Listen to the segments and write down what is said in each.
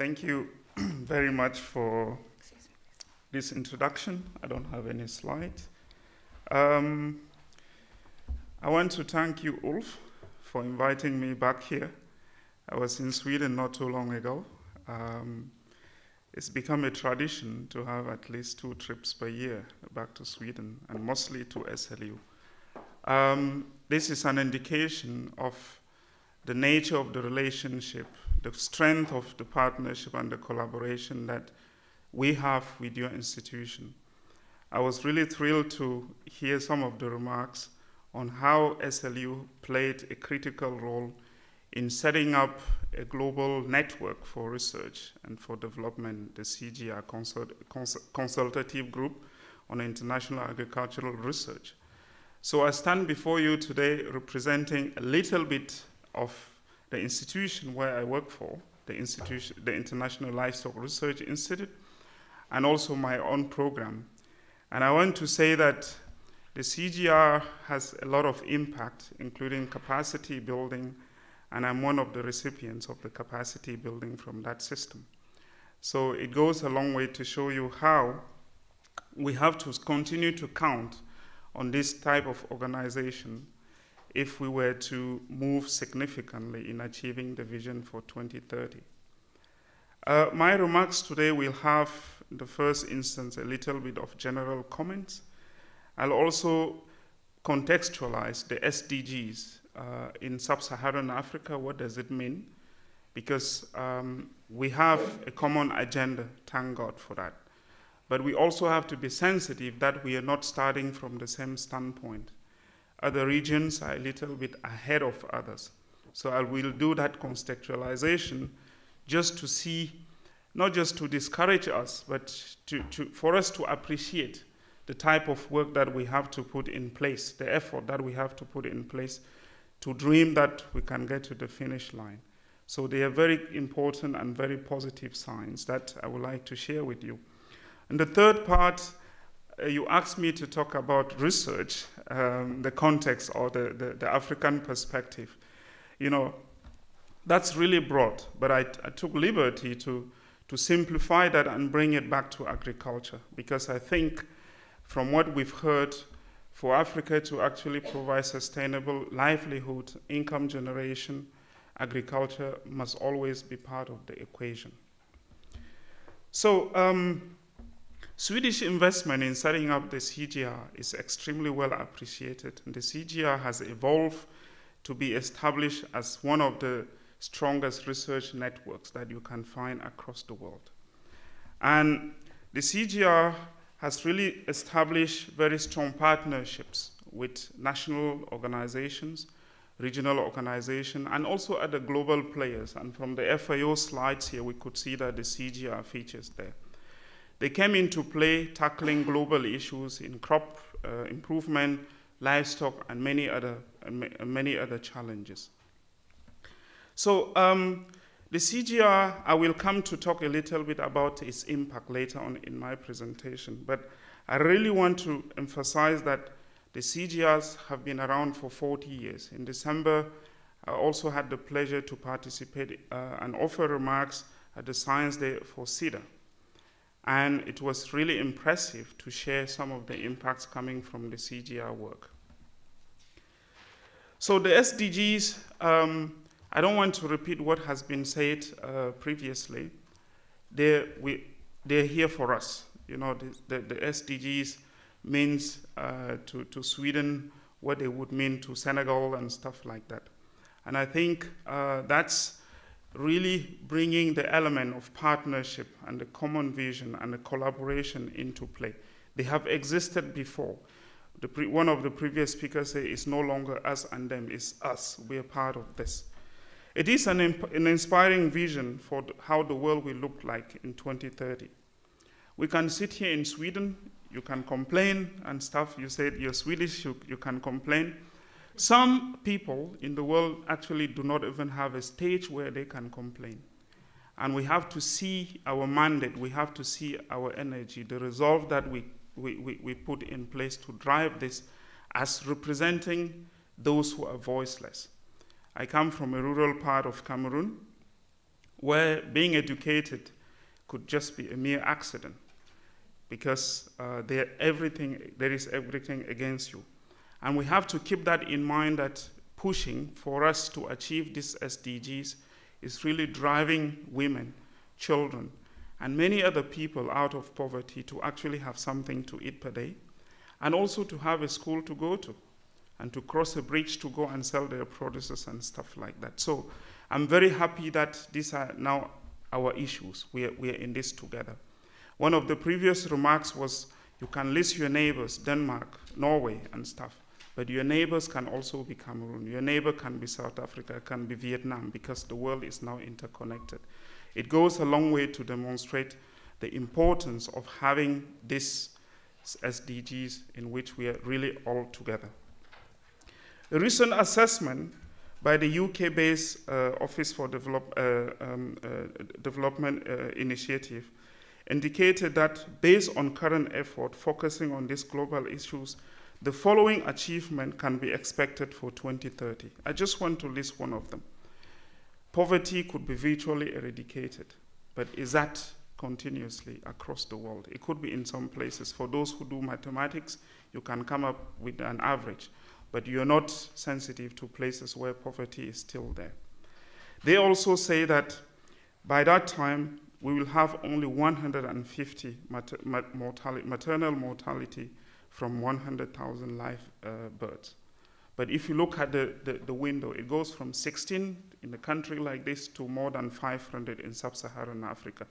Thank you very much for this introduction. I don't have any slides. Um, I want to thank you, Ulf, for inviting me back here. I was in Sweden not too long ago. Um, it's become a tradition to have at least two trips per year back to Sweden and mostly to SLU. Um, this is an indication of the nature of the relationship, the strength of the partnership and the collaboration that we have with your institution. I was really thrilled to hear some of the remarks on how SLU played a critical role in setting up a global network for research and for development, the CGIAR consult consult Consultative Group on International Agricultural Research. So I stand before you today representing a little bit of the institution where I work for, the institution, the International Livestock Research Institute, and also my own program. And I want to say that the CGR has a lot of impact, including capacity building, and I'm one of the recipients of the capacity building from that system. So it goes a long way to show you how we have to continue to count on this type of organization if we were to move significantly in achieving the vision for 2030. Uh, my remarks today will have, in the first instance, a little bit of general comments. I'll also contextualize the SDGs uh, in sub-Saharan Africa. What does it mean? Because um, we have a common agenda, thank God for that. But we also have to be sensitive that we are not starting from the same standpoint. Other regions are a little bit ahead of others. So I will do that contextualization just to see, not just to discourage us, but to, to, for us to appreciate the type of work that we have to put in place, the effort that we have to put in place to dream that we can get to the finish line. So they are very important and very positive signs that I would like to share with you. And the third part, you asked me to talk about research, um, the context or the, the, the, African perspective. You know, that's really broad, but I, I took liberty to, to simplify that and bring it back to agriculture because I think from what we've heard, for Africa to actually provide sustainable livelihood, income generation, agriculture must always be part of the equation. So um, Swedish investment in setting up the CGIAR is extremely well appreciated. And the CGR has evolved to be established as one of the strongest research networks that you can find across the world. And the CGR has really established very strong partnerships with national organizations, regional organizations, and also other global players. And from the FAO slides here, we could see that the CGR features there. They came into play tackling global issues in crop uh, improvement, livestock, and many other, uh, many other challenges. So um, the CGR, I will come to talk a little bit about its impact later on in my presentation, but I really want to emphasize that the CGRs have been around for 40 years. In December, I also had the pleasure to participate uh, and offer remarks at the Science Day for SIDA. And it was really impressive to share some of the impacts coming from the CGR work. So the SDGs, um, I don't want to repeat what has been said uh, previously. They're, we, they're here for us. You know, the, the, the SDGs means uh, to, to Sweden what they would mean to Senegal and stuff like that. And I think uh, that's really bringing the element of partnership and the common vision and the collaboration into play. They have existed before. one of the previous speakers said it's no longer us and them, it's us. We are part of this. It is an, an inspiring vision for how the world will look like in 2030. We can sit here in Sweden, you can complain and stuff. You said you're Swedish, you, you can complain. Some people in the world actually do not even have a stage where they can complain. And we have to see our mandate, we have to see our energy, the resolve that we, we, we, we put in place to drive this as representing those who are voiceless. I come from a rural part of Cameroon where being educated could just be a mere accident because uh, there, everything, there is everything against you. And we have to keep that in mind that pushing for us to achieve these SDGs is really driving women, children, and many other people out of poverty to actually have something to eat per day, and also to have a school to go to, and to cross a bridge to go and sell their produces and stuff like that. So I'm very happy that these are now our issues. We are, we are in this together. One of the previous remarks was you can list your neighbors, Denmark, Norway, and stuff. But your neighbors can also be Cameroon. Your neighbor can be South Africa, can be Vietnam, because the world is now interconnected. It goes a long way to demonstrate the importance of having these SDGs in which we are really all together. A recent assessment by the UK-based uh, Office for Develop, uh, um, uh, Development uh, Initiative indicated that based on current effort focusing on these global issues, the following achievement can be expected for 2030. I just want to list one of them. Poverty could be virtually eradicated, but is that continuously across the world? It could be in some places. For those who do mathematics, you can come up with an average, but you're not sensitive to places where poverty is still there. They also say that by that time, we will have only 150 mater maternal mortality from 100,000 live uh, births. But if you look at the, the, the, window, it goes from 16 in a country like this to more than 500 in sub-Saharan Africa.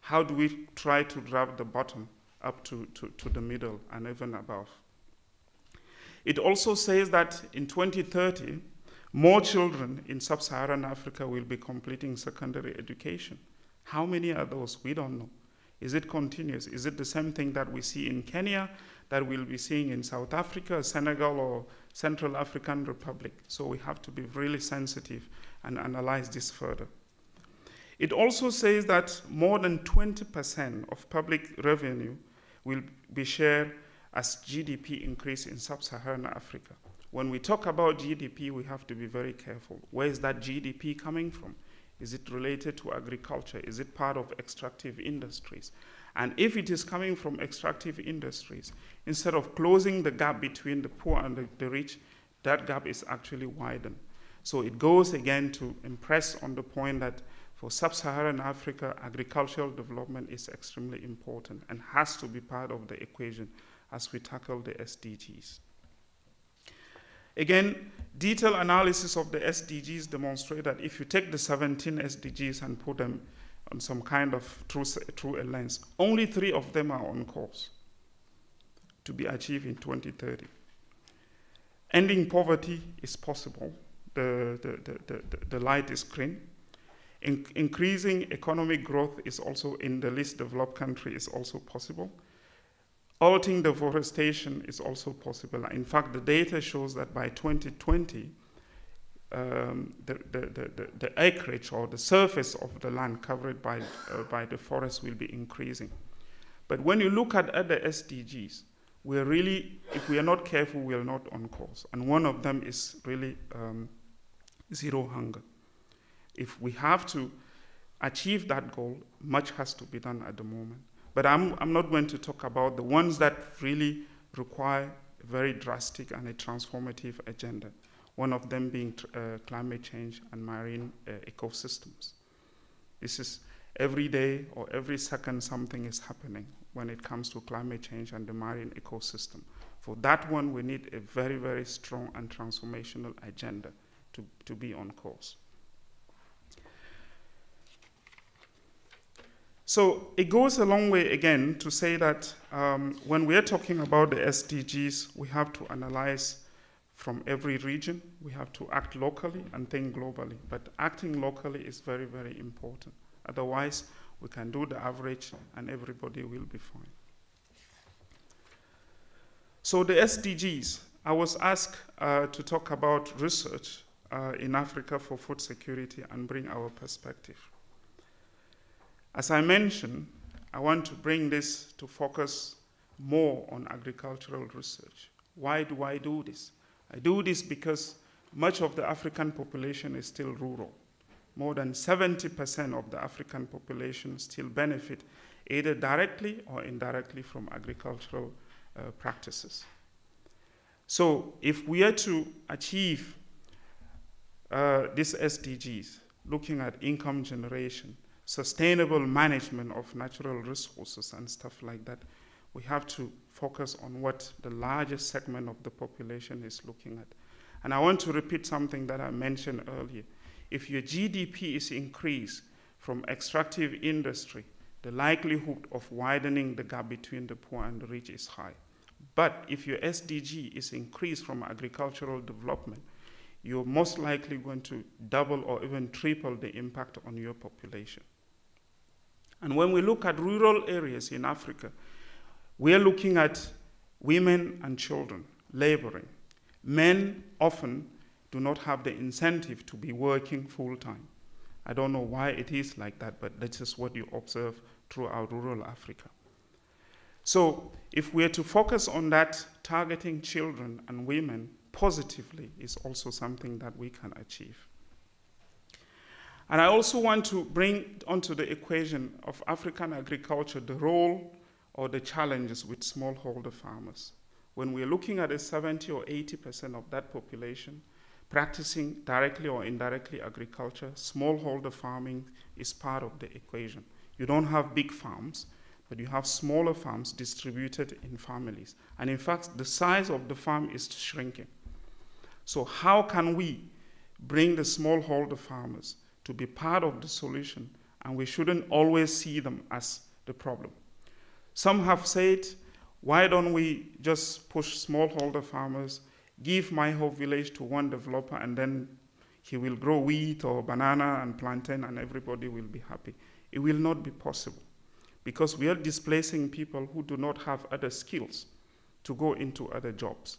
How do we try to drive the bottom up to, to, to the middle and even above? It also says that in 2030, more children in sub-Saharan Africa will be completing secondary education. How many are those? We don't know. Is it continuous? Is it the same thing that we see in Kenya, that we'll be seeing in South Africa, Senegal, or Central African Republic? So we have to be really sensitive and analyze this further. It also says that more than 20% of public revenue will be shared as GDP increase in sub-Saharan Africa. When we talk about GDP, we have to be very careful. Where is that GDP coming from? Is it related to agriculture? Is it part of extractive industries? And if it is coming from extractive industries, instead of closing the gap between the poor and the, the rich, that gap is actually widened. So it goes again to impress on the point that for sub-Saharan Africa, agricultural development is extremely important and has to be part of the equation as we tackle the SDGs. Again, detailed analysis of the SDGs demonstrate that if you take the 17 SDGs and put them on some kind of through a lens, only three of them are on course to be achieved in 2030. Ending poverty is possible. The, the, the, the, the light is green. In increasing economic growth is also in the least developed country is also possible. Halting deforestation is also possible. In fact, the data shows that by 2020, um, the, the, the, the, acreage or the surface of the land covered by, uh, by the forest will be increasing. But when you look at other SDGs, we're really, if we are not careful, we are not on course. And one of them is really um, zero hunger. If we have to achieve that goal, much has to be done at the moment. But I'm, I'm not going to talk about the ones that really require a very drastic and a transformative agenda, one of them being uh, climate change and marine uh, ecosystems. This is every day or every second something is happening when it comes to climate change and the marine ecosystem. For that one, we need a very, very strong and transformational agenda to, to be on course. So it goes a long way again to say that um, when we're talking about the SDGs, we have to analyze from every region. We have to act locally and think globally. But acting locally is very, very important. Otherwise, we can do the average and everybody will be fine. So the SDGs, I was asked uh, to talk about research uh, in Africa for food security and bring our perspective. As I mentioned, I want to bring this to focus more on agricultural research. Why do I do this? I do this because much of the African population is still rural. more than 70% of the African population still benefit either directly or indirectly from agricultural uh, practices. So if we are to achieve uh, these SDGs, looking at income generation, sustainable management of natural resources and stuff like that, we have to focus on what the largest segment of the population is looking at. And I want to repeat something that I mentioned earlier. If your GDP is increased from extractive industry, the likelihood of widening the gap between the poor and the rich is high. But if your SDG is increased from agricultural development, you're most likely going to double or even triple the impact on your population. And when we look at rural areas in Africa, we are looking at women and children laboring. Men often do not have the incentive to be working full time. I don't know why it is like that, but this is what you observe throughout rural Africa. So, if we are to focus on that, targeting children and women positively is also something that we can achieve. And I also want to bring onto the equation of African agriculture the role or the challenges with smallholder farmers. When we're looking at a 70 or 80% of that population practicing directly or indirectly agriculture, smallholder farming is part of the equation. You don't have big farms, but you have smaller farms distributed in families. And in fact, the size of the farm is shrinking. So, how can we bring the smallholder farmers to be part of the solution? And we shouldn't always see them as the problem. Some have said, why don't we just push smallholder farmers, give my whole village to one developer, and then he will grow wheat or banana and plantain, and everybody will be happy? It will not be possible because we are displacing people who do not have other skills to go into other jobs.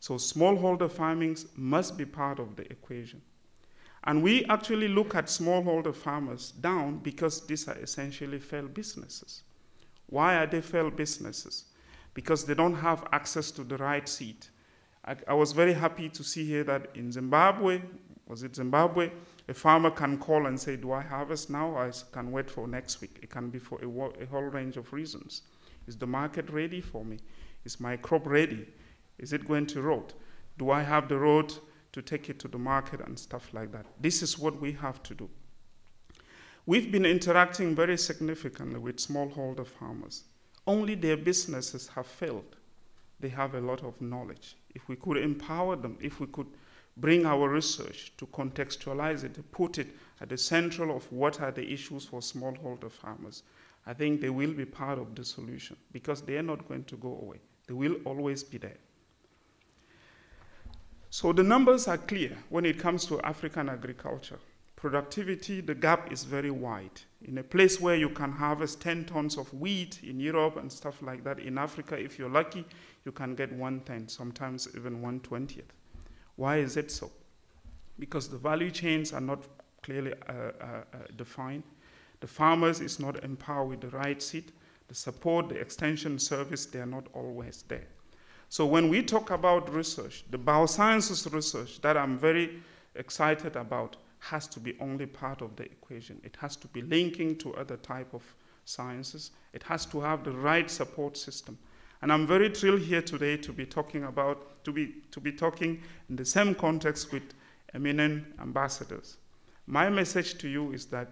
So smallholder farming must be part of the equation. And we actually look at smallholder farmers down because these are essentially failed businesses. Why are they failed businesses? Because they don't have access to the right seed. I, I was very happy to see here that in Zimbabwe, was it Zimbabwe, a farmer can call and say, Do I harvest now or I can wait for next week? It can be for a, a whole range of reasons. Is the market ready for me? Is my crop ready? Is it going to rot? Do I have the road to take it to the market and stuff like that? This is what we have to do. We've been interacting very significantly with smallholder farmers. Only their businesses have failed. They have a lot of knowledge. If we could empower them, if we could bring our research to contextualize it, to put it at the central of what are the issues for smallholder farmers, I think they will be part of the solution because they are not going to go away. They will always be there. So the numbers are clear when it comes to African agriculture. Productivity, the gap is very wide. In a place where you can harvest 10 tons of wheat in Europe and stuff like that, in Africa, if you're lucky, you can get one tenth, sometimes even one twentieth. Why is it so? Because the value chains are not clearly uh, uh, uh, defined. The farmers is not empowered with the right seed. The support, the extension service, they are not always there. So when we talk about research, the biosciences research that I'm very excited about has to be only part of the equation. It has to be linking to other type of sciences. It has to have the right support system. And I'm very thrilled here today to be talking about, to be, to be talking in the same context with eminent ambassadors. My message to you is that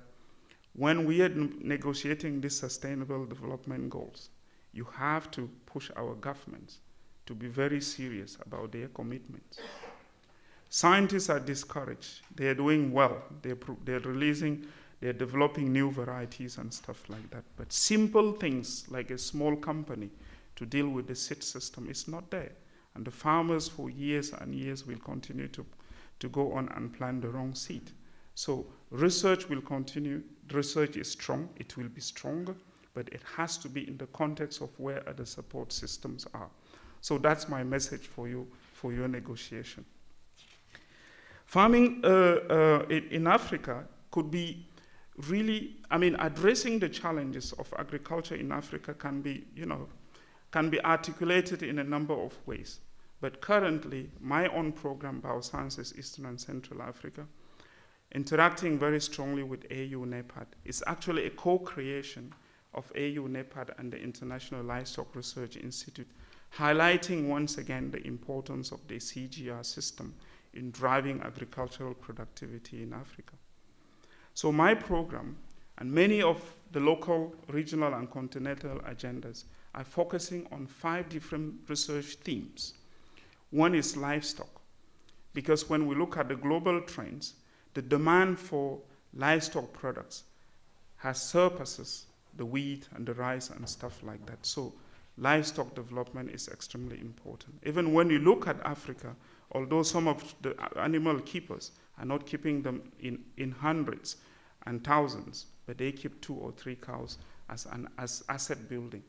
when we are negotiating these sustainable development goals, you have to push our governments to be very serious about their commitments. Scientists are discouraged. They're doing well. They're, they're releasing, they're developing new varieties and stuff like that. But simple things like a small company to deal with the seed system is not there. And the farmers for years and years will continue to, to go on and plant the wrong seed. So research will continue. Research is strong. It will be stronger, but it has to be in the context of where other support systems are. So that's my message for you for your negotiation. Farming uh, uh, in, in Africa could be really, I mean, addressing the challenges of agriculture in Africa can be, you know, can be articulated in a number of ways. But currently, my own program, Biosciences Eastern and Central Africa, interacting very strongly with AU NEPAD. is actually a co-creation of AU NEPAD and the International Livestock Research Institute, highlighting once again the importance of the CGR system in driving agricultural productivity in Africa. So my program and many of the local, regional, and continental agendas are focusing on five different research themes. One is livestock, because when we look at the global trends, the demand for livestock products has surpasses the wheat and the rice and stuff like that. So livestock development is extremely important. Even when you look at Africa, although some of the animal keepers are not keeping them in, in hundreds and thousands, but they keep two or three cows as an as asset building.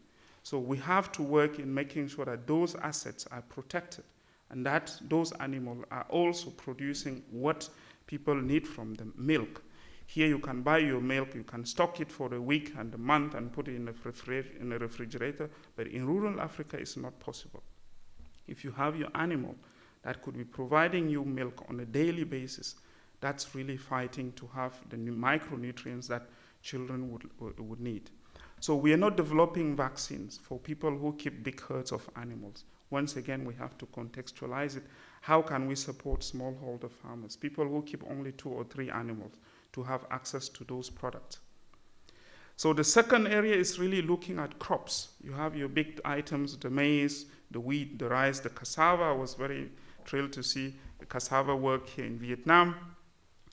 So we have to work in making sure that those assets are protected and that those animals are also producing what people need from them, milk. Here you can buy your milk, you can stock it for a week and a month and put it in a, in a refrigerator, but in rural Africa it's not possible. If you have your animal that could be providing you milk on a daily basis, that's really fighting to have the micronutrients that children would, would need. So we are not developing vaccines for people who keep big herds of animals. Once again, we have to contextualize it. How can we support smallholder farmers, people who keep only two or three animals, to have access to those products? So the second area is really looking at crops. You have your big items, the maize, the wheat, the rice, the cassava. I was very thrilled to see the cassava work here in Vietnam.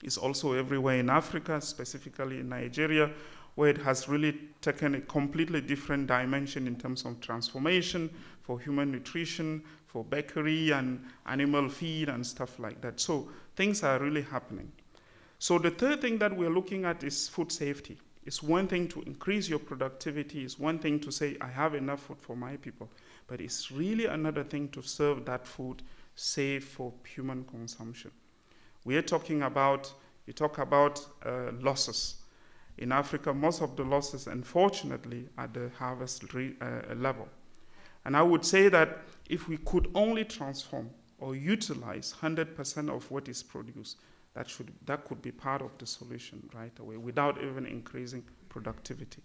It's also everywhere in Africa, specifically in Nigeria, where it has really taken a completely different dimension in terms of transformation for human nutrition, for bakery and animal feed and stuff like that. So things are really happening. So the third thing that we're looking at is food safety. It's one thing to increase your productivity, it's one thing to say, I have enough food for my people, but it's really another thing to serve that food safe for human consumption. We are talking about, you talk about uh, losses. In Africa, most of the losses, unfortunately, at the harvest uh, level. And I would say that if we could only transform or utilize 100% of what is produced, that, should, that could be part of the solution right away without even increasing productivity.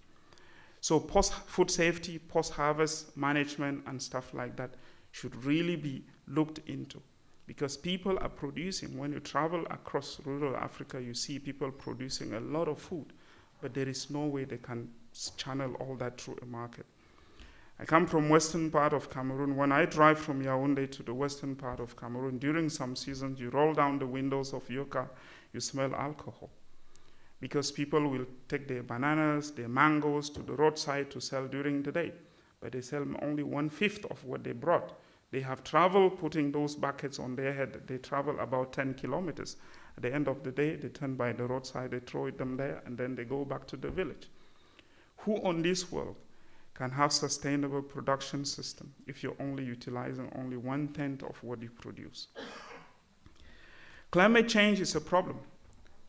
So post food safety, post harvest management and stuff like that should really be looked into because people are producing. When you travel across rural Africa, you see people producing a lot of food but there is no way they can channel all that through a market. I come from western part of Cameroon. When I drive from Yaoundé to the western part of Cameroon, during some seasons, you roll down the windows of your car, you smell alcohol. Because people will take their bananas, their mangoes to the roadside to sell during the day, but they sell only one-fifth of what they brought. They have traveled putting those buckets on their head. They travel about 10 kilometers. At the end of the day, they turn by the roadside, they throw them there, and then they go back to the village. Who on this world can have sustainable production system if you're only utilizing only one tenth of what you produce? Climate change is a problem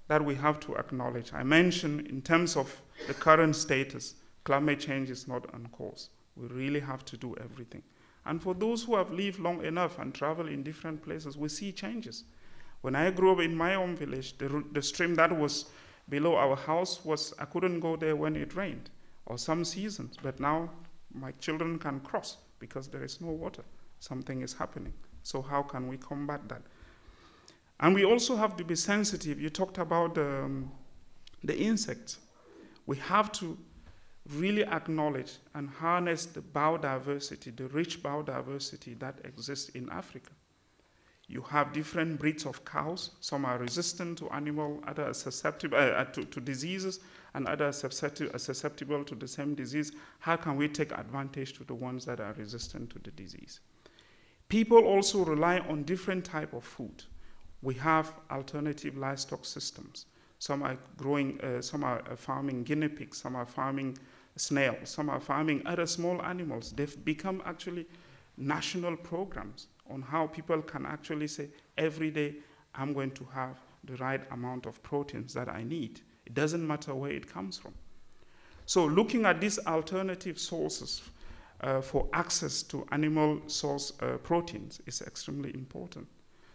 that we have to acknowledge. I mentioned in terms of the current status, climate change is not on course. We really have to do everything. And for those who have lived long enough and traveled in different places, we see changes. When I grew up in my own village, the, the stream that was below our house was, I couldn't go there when it rained, or some seasons, but now my children can cross because there is no water. Something is happening. So how can we combat that? And we also have to be sensitive. You talked about um, the insects. We have to really acknowledge and harness the biodiversity, the rich biodiversity that exists in Africa. You have different breeds of cows. Some are resistant to animal, others are susceptible uh, uh, to, to, diseases, and others are susceptible, to the same disease. How can we take advantage to the ones that are resistant to the disease? People also rely on different type of food. We have alternative livestock systems. Some are growing, uh, some are uh, farming guinea pigs, some are farming snails, some are farming other small animals. They've become actually national programs on how people can actually say, every day I'm going to have the right amount of proteins that I need. It doesn't matter where it comes from. So looking at these alternative sources uh, for access to animal source uh, proteins is extremely important.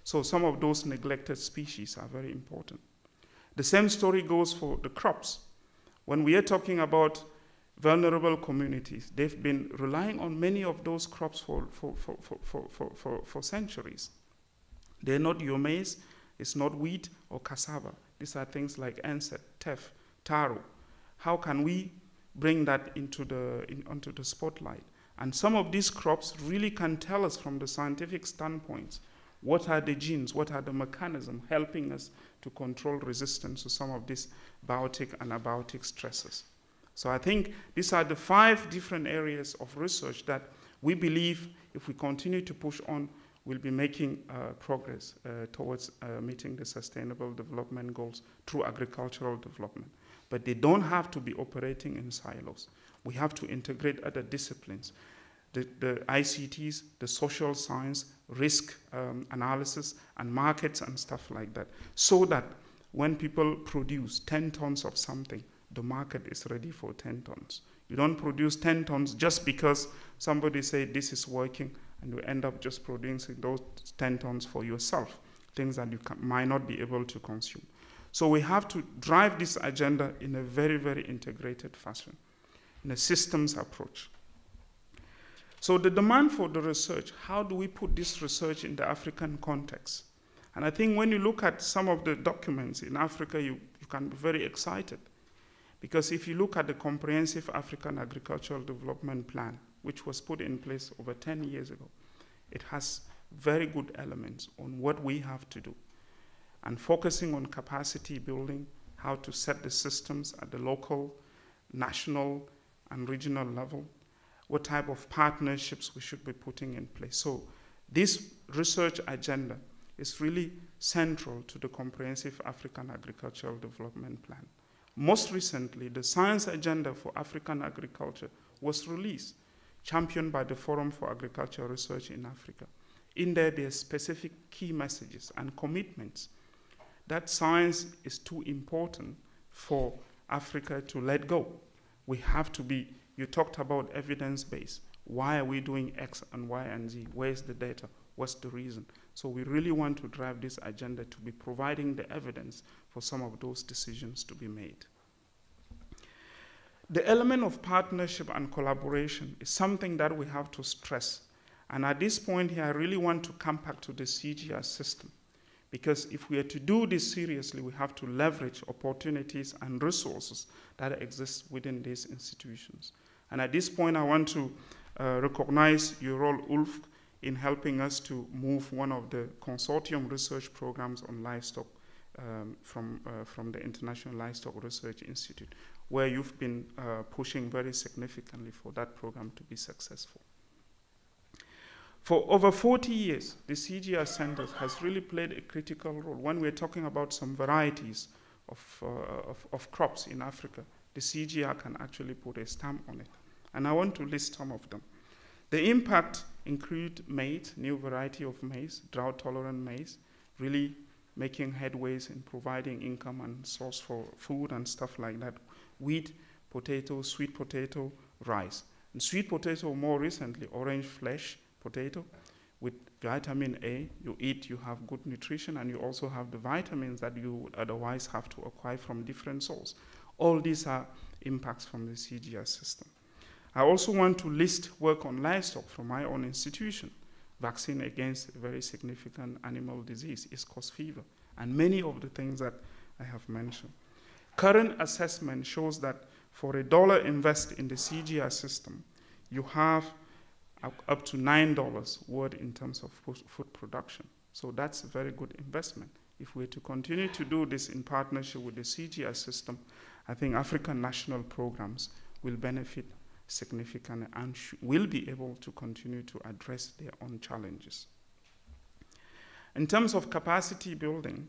So some of those neglected species are very important. The same story goes for the crops. When we are talking about vulnerable communities, they've been relying on many of those crops for, for, for, for, for, for, for, centuries. They're not your maize, it's not wheat or cassava. These are things like enset, teff, taro. How can we bring that into the, in, onto the spotlight? And some of these crops really can tell us from the scientific standpoint what are the genes, what are the mechanisms helping us to control resistance to some of these biotic and abiotic stresses. So I think these are the five different areas of research that we believe if we continue to push on, we'll be making uh, progress uh, towards uh, meeting the sustainable development goals through agricultural development. But they don't have to be operating in silos. We have to integrate other disciplines, the, the ICTs, the social science, risk um, analysis, and markets and stuff like that, so that when people produce 10 tons of something, the market is ready for 10 tons. You don't produce 10 tons just because somebody said this is working and you end up just producing those 10 tons for yourself, things that you can, might not be able to consume. So we have to drive this agenda in a very, very integrated fashion, in a systems approach. So the demand for the research, how do we put this research in the African context? And I think when you look at some of the documents in Africa, you, you can be very excited. Because if you look at the Comprehensive African Agricultural Development Plan, which was put in place over 10 years ago. It has very good elements on what we have to do and focusing on capacity building, how to set the systems at the local, national, and regional level, what type of partnerships we should be putting in place. So, this research agenda is really central to the Comprehensive African Agricultural Development Plan. Most recently, the Science Agenda for African Agriculture was released championed by the Forum for Agricultural Research in Africa. In there, there are specific key messages and commitments that science is too important for Africa to let go. We have to be, you talked about evidence based. Why are we doing X and Y and Z? Where's the data? What's the reason? So we really want to drive this agenda to be providing the evidence for some of those decisions to be made. The element of partnership and collaboration is something that we have to stress. And at this point here, I really want to come back to the CGR system. Because if we are to do this seriously, we have to leverage opportunities and resources that exist within these institutions. And at this point, I want to uh, recognize your role, Ulf, in helping us to move one of the consortium research programs on livestock um, from, uh, from the International Livestock Research Institute where you've been uh, pushing very significantly for that program to be successful. For over 40 years, the CGR Center has really played a critical role. When we're talking about some varieties of, uh, of, of, crops in Africa, the CGR can actually put a stamp on it. And I want to list some of them. The impact include maize, new variety of maize, drought-tolerant maize, really making headways in providing income and source for food and stuff like that wheat, potato, sweet potato, rice. And sweet potato, more recently, orange flesh potato with vitamin A. You eat, you have good nutrition, and you also have the vitamins that you would otherwise have to acquire from different sources. All these are impacts from the CGR system. I also want to list work on livestock from my own institution. Vaccine against a very significant animal disease East Coast fever, and many of the things that I have mentioned. Current assessment shows that for a dollar invested in the CGR system, you have up to $9 worth in terms of food production. So that's a very good investment. If we're to continue to do this in partnership with the CGR system, I think African national programs will benefit significantly and will be able to continue to address their own challenges. In terms of capacity building,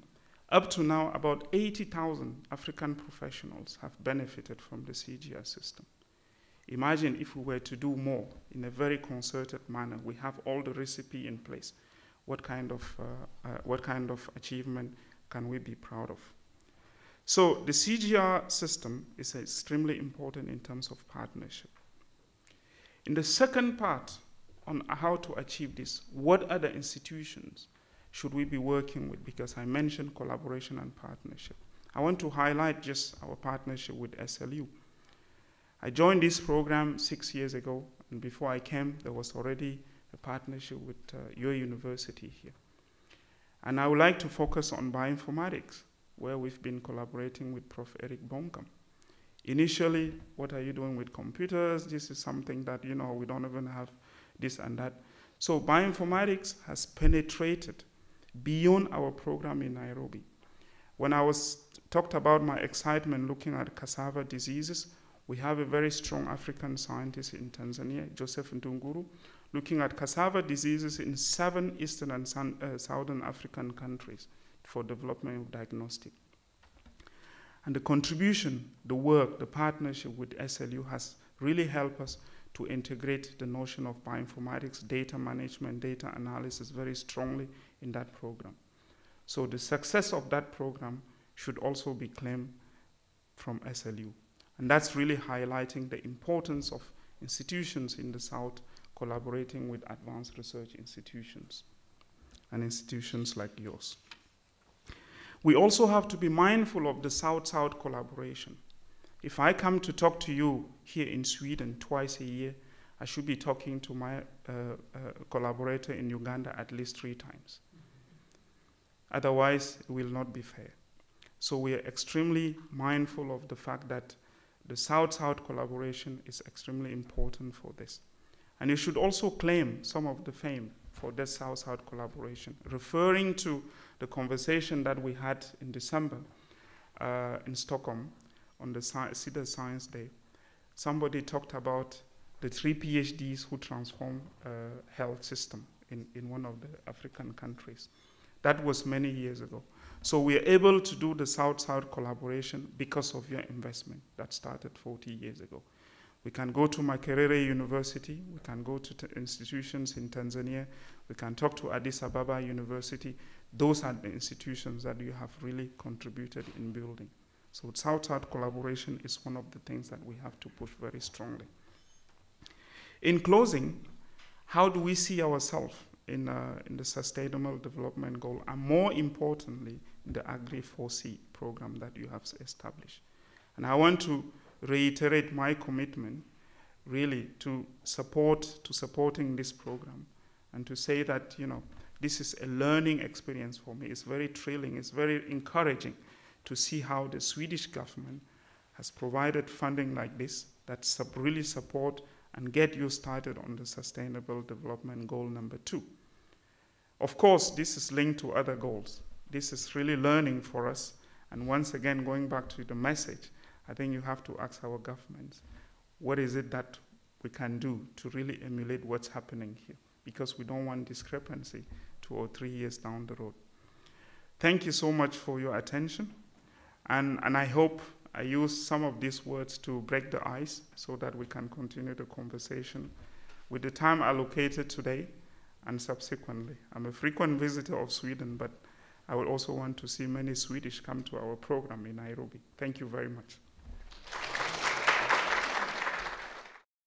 up to now, about 80,000 African professionals have benefited from the CGR system. Imagine if we were to do more in a very concerted manner. We have all the recipe in place. What kind of, uh, uh, what kind of achievement can we be proud of? So the CGR system is extremely important in terms of partnership. In the second part on how to achieve this, what other institutions should we be working with? Because I mentioned collaboration and partnership. I want to highlight just our partnership with SLU. I joined this program six years ago, and before I came, there was already a partnership with uh, your university here. And I would like to focus on bioinformatics, where we've been collaborating with Prof. Erik Bongcam. Initially, what are you doing with computers? This is something that, you know, we don't even have this and that. So bioinformatics has penetrated beyond our program in Nairobi. When I was talked about my excitement looking at cassava diseases, we have a very strong African scientist in Tanzania, Joseph Ndunguru, looking at cassava diseases in seven eastern and uh, southern African countries for development of diagnostic. And the contribution, the work, the partnership with SLU has really helped us to integrate the notion of bioinformatics, data management, data analysis very strongly in that program. So the success of that program should also be claimed from SLU. And that's really highlighting the importance of institutions in the South collaborating with advanced research institutions and institutions like yours. We also have to be mindful of the South-South collaboration. If I come to talk to you here in Sweden twice a year, I should be talking to my uh, uh, collaborator in Uganda at least three times. Otherwise, it will not be fair. So we are extremely mindful of the fact that the South-South collaboration is extremely important for this. And you should also claim some of the fame for this South-South collaboration, referring to the conversation that we had in December uh, in Stockholm on the Sci Science Day. Somebody talked about the three PhDs who transform uh, health system in, in one of the African countries. That was many years ago. So we are able to do the South-South collaboration because of your investment that started 40 years ago. We can go to Makerere University, we can go to institutions in Tanzania, we can talk to Addis Ababa University. Those are the institutions that you have really contributed in building. So South-South collaboration is one of the things that we have to push very strongly. In closing, how do we see ourselves in, uh, in the Sustainable Development Goal, and more importantly, the Agri-4D program that you have established? And I want to reiterate my commitment really to support to supporting this program and to say that you know this is a learning experience for me. It's very thrilling. It's very encouraging to see how the swedish government has provided funding like this that really support and get you started on the sustainable development goal number two. Of course this is linked to other goals. This is really learning for us. And once again going back to the message I think you have to ask our governments, what is it that we can do to really emulate what's happening here? Because we don't want discrepancy two or three years down the road. Thank you so much for your attention. And, and I hope I use some of these words to break the ice so that we can continue the conversation with the time allocated today and subsequently. I'm a frequent visitor of Sweden, but I would also want to see many Swedish come to our program in Nairobi. Thank you very much.